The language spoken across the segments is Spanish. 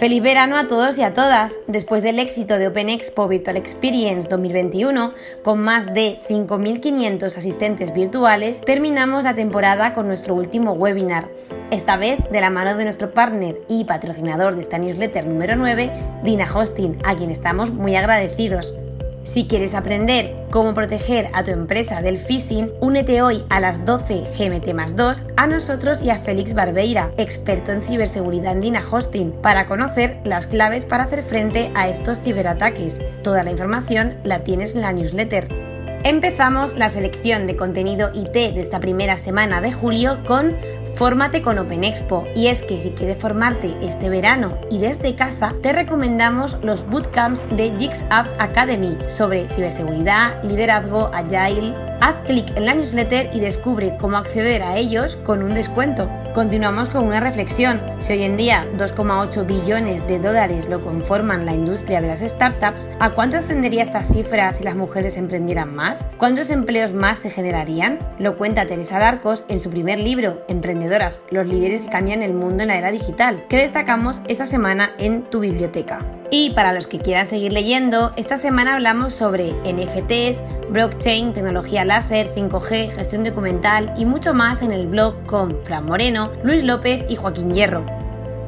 Feliz verano a todos y a todas. Después del éxito de Open Expo Virtual Experience 2021, con más de 5.500 asistentes virtuales, terminamos la temporada con nuestro último webinar. Esta vez de la mano de nuestro partner y patrocinador de esta newsletter número 9, Dina Hosting, a quien estamos muy agradecidos. Si quieres aprender cómo proteger a tu empresa del phishing, únete hoy a las 12 GMT más 2 a nosotros y a Félix Barbeira, experto en ciberseguridad en Dina Hosting, para conocer las claves para hacer frente a estos ciberataques. Toda la información la tienes en la newsletter. Empezamos la selección de contenido IT de esta primera semana de julio con Fórmate con Open Expo. Y es que si quieres formarte este verano y desde casa, te recomendamos los bootcamps de Jigs Apps Academy sobre ciberseguridad, liderazgo, agile. Haz clic en la newsletter y descubre cómo acceder a ellos con un descuento. Continuamos con una reflexión. Si hoy en día 2,8 billones de dólares lo conforman la industria de las startups, ¿a cuánto ascendería esta cifra si las mujeres emprendieran más? ¿Cuántos empleos más se generarían? Lo cuenta Teresa Darcos en su primer libro, Emprendedoras, los líderes que cambian el mundo en la era digital, que destacamos esta semana en tu biblioteca. Y para los que quieran seguir leyendo, esta semana hablamos sobre NFTs, blockchain, tecnología láser, 5G, gestión documental y mucho más en el blog con Fran Moreno, Luis López y Joaquín Hierro.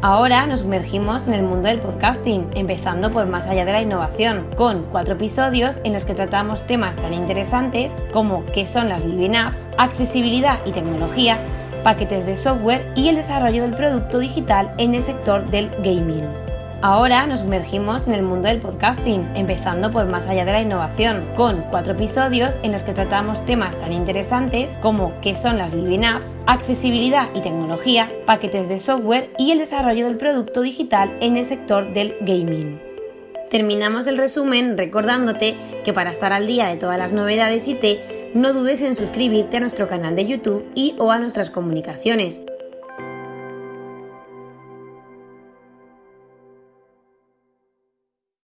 Ahora nos sumergimos en el mundo del podcasting, empezando por Más allá de la innovación, con cuatro episodios en los que tratamos temas tan interesantes como qué son las Living Apps, accesibilidad y tecnología, paquetes de software y el desarrollo del producto digital en el sector del gaming. Ahora nos sumergimos en el mundo del podcasting, empezando por Más allá de la innovación, con cuatro episodios en los que tratamos temas tan interesantes como qué son las Living Apps, accesibilidad y tecnología, paquetes de software y el desarrollo del producto digital en el sector del gaming. Terminamos el resumen recordándote que para estar al día de todas las novedades IT, no dudes en suscribirte a nuestro canal de YouTube y o a nuestras comunicaciones